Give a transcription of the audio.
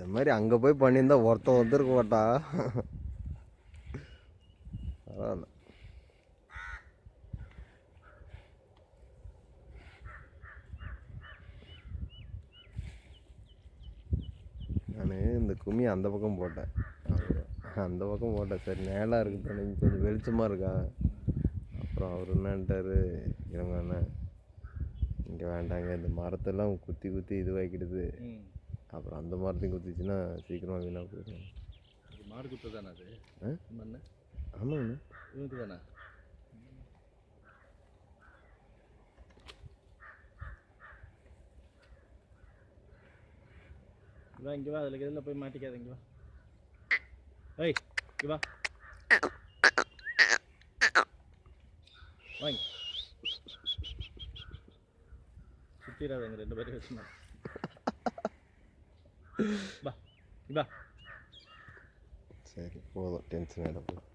இது மாதிரி அங்கே போய் பண்ணியிருந்தா ஒருத்தன் வந்துருக்க மாட்டா. பரவாயில்ல நான் இந்த கும்மி அந்த பக்கம் போட்டேன். அந்த பக்கம் போட்டேன். சரி நேலாக இருக்குது தானே. கொஞ்சம் வெளிச்சமாக இருக்கா? அப்புறம் அவர் என்னன்ட்டாரு? இவங்க என்ன? இங்கே வேண்டாங்க. இந்த மரத்தெல்லாம் குத்தி குத்தி இதுவாக்கிடுது. அப்புறம் அந்த மரத்தையும் குத்திச்சுன்னா சீக்கிரமாக வீணாக போயிடும். மாடு குத்து தானே அது? மண்ணு? ஆமாங்கண்ணா இவனுக்கு தானே வா இங்கே வா அதில் இதில் போய் மாட்டிக்காத இங்கே வா. ஏய் இங்கே வா. வாங்க. சுற்றிடாதங்க ரெண்டு பேரும் வச்சுமா வா இங்க வா சரி போதும் டென்ஷன் ஆகிட போதும்